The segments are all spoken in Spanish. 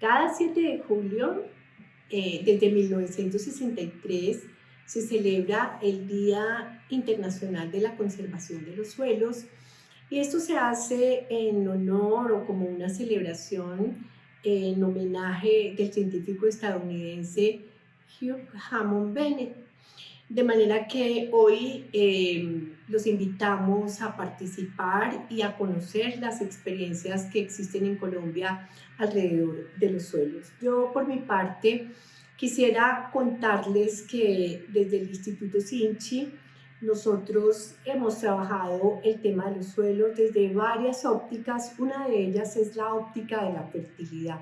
Cada 7 de julio, eh, desde 1963, se celebra el Día Internacional de la Conservación de los Suelos y esto se hace en honor o como una celebración en homenaje del científico estadounidense Hugh Hammond Bennett. De manera que hoy eh, los invitamos a participar y a conocer las experiencias que existen en Colombia alrededor de los suelos. Yo por mi parte quisiera contarles que desde el Instituto Sinchi nosotros hemos trabajado el tema de los suelos desde varias ópticas. Una de ellas es la óptica de la fertilidad.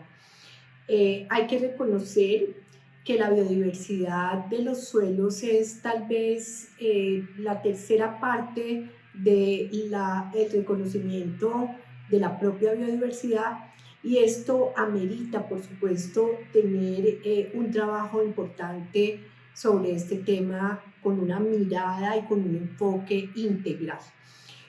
Eh, hay que reconocer que la biodiversidad de los suelos es tal vez eh, la tercera parte del el reconocimiento de la propia biodiversidad y esto amerita, por supuesto, tener eh, un trabajo importante sobre este tema con una mirada y con un enfoque integral.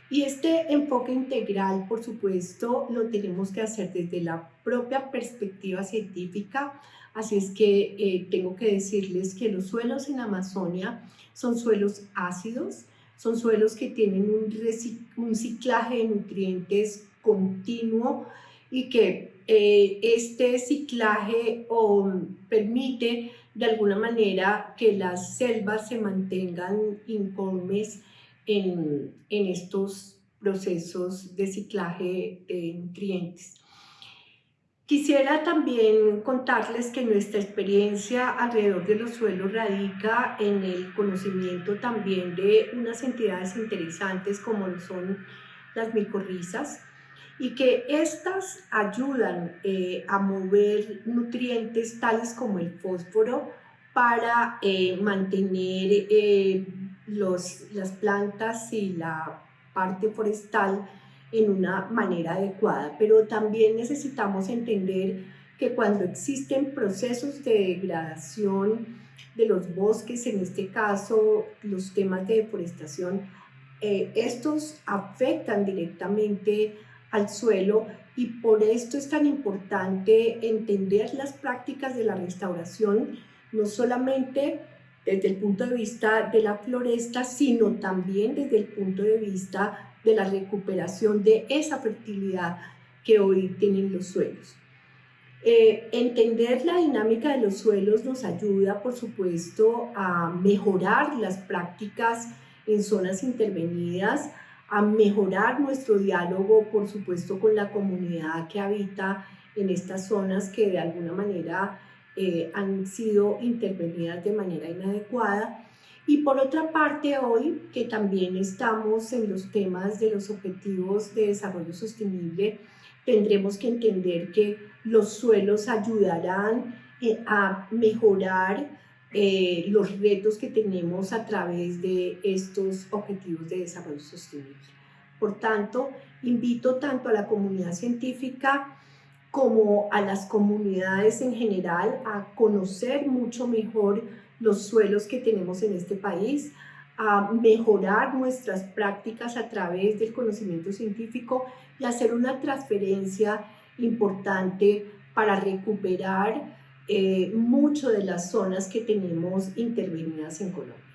Y este enfoque integral, por supuesto, lo tenemos que hacer desde la propia perspectiva científica, así es que eh, tengo que decirles que los suelos en Amazonia son suelos ácidos, son suelos que tienen un, ciclaje de nutrientes continuo y que eh, este ciclaje permite de alguna manera que las selvas se mantengan incólumes en, estos procesos de ciclaje de nutrientes. Quisiera también contarles que nuestra experiencia alrededor de los suelos radica en el conocimiento también de unas entidades interesantes como son las micorrizas y que estas ayudan eh, a mover nutrientes tales como el fósforo para eh, mantener eh, las plantas y la parte forestal en una manera adecuada, pero también necesitamos entender que cuando existen procesos de degradación de los bosques, en este caso los temas de deforestación, eh, estos afectan directamente al suelo y por esto es tan importante entender las prácticas de la restauración, no solamente desde el punto de vista de la floresta, sino también desde el punto de vista de la recuperación de esa fertilidad que hoy tienen los suelos. Eh, entender la dinámica de los suelos nos ayuda, por supuesto, a mejorar las prácticas en zonas intervenidas, a mejorar nuestro diálogo, por supuesto, con la comunidad que habita en estas zonas que de alguna manera eh, han sido intervenidas de manera inadecuada. Y por otra parte, hoy que también estamos en los temas de los objetivos de desarrollo sostenible, tendremos que entender que los suelos ayudarán eh, a mejorar eh, los retos que tenemos a través de estos objetivos de desarrollo sostenible. Por tanto, invito tanto a la comunidad científica como a las comunidades en general a conocer mucho mejor los suelos que tenemos en este país, a mejorar nuestras prácticas a través del conocimiento científico y hacer una transferencia importante para recuperar eh, mucho de las zonas que tenemos intervenidas en Colombia.